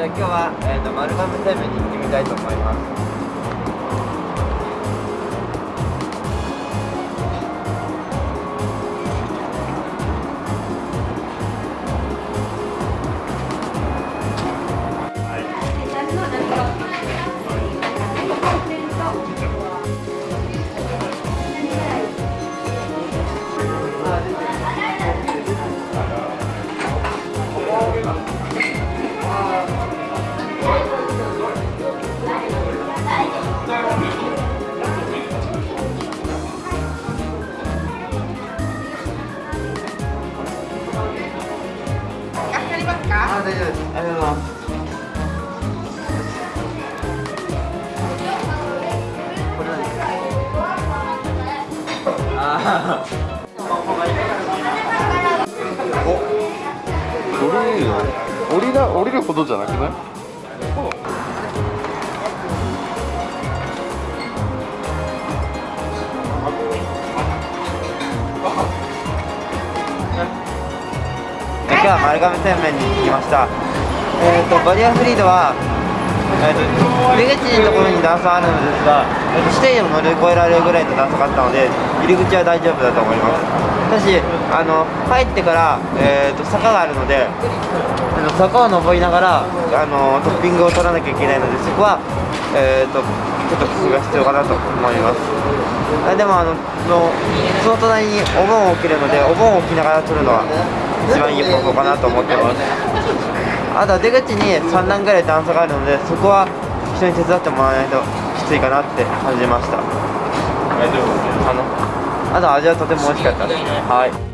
じゃあ今日は、えーと、丸亀製麺に行ってみたいと思います。あ大丈夫です。ありがとうございます。これ何です。かあ降りるの降りな降りるほどじゃなくない？日は丸亀製麺に来ました。えっ、とバリアフリードはえー、と入り口のところに段差あるのですが、えー、と指定でも乗り越えられるぐらいの段差があったので入り口は大丈夫だと思います。ただしあの入ってから、えー、と坂があるのであの坂を登りながらあのトッピングを取らなきゃいけないのでそこは、えー、とちょっと工夫が必要かなと思います。あでもあののその隣にお盆を置けるのでお盆を置きながら取るのは一番いい方法かなと思ってます。あとは出口に3段ぐらい段差があるのでそこは人に手伝ってもらわないときついかなって感じました。あのあと味はとても美味しかったです。はい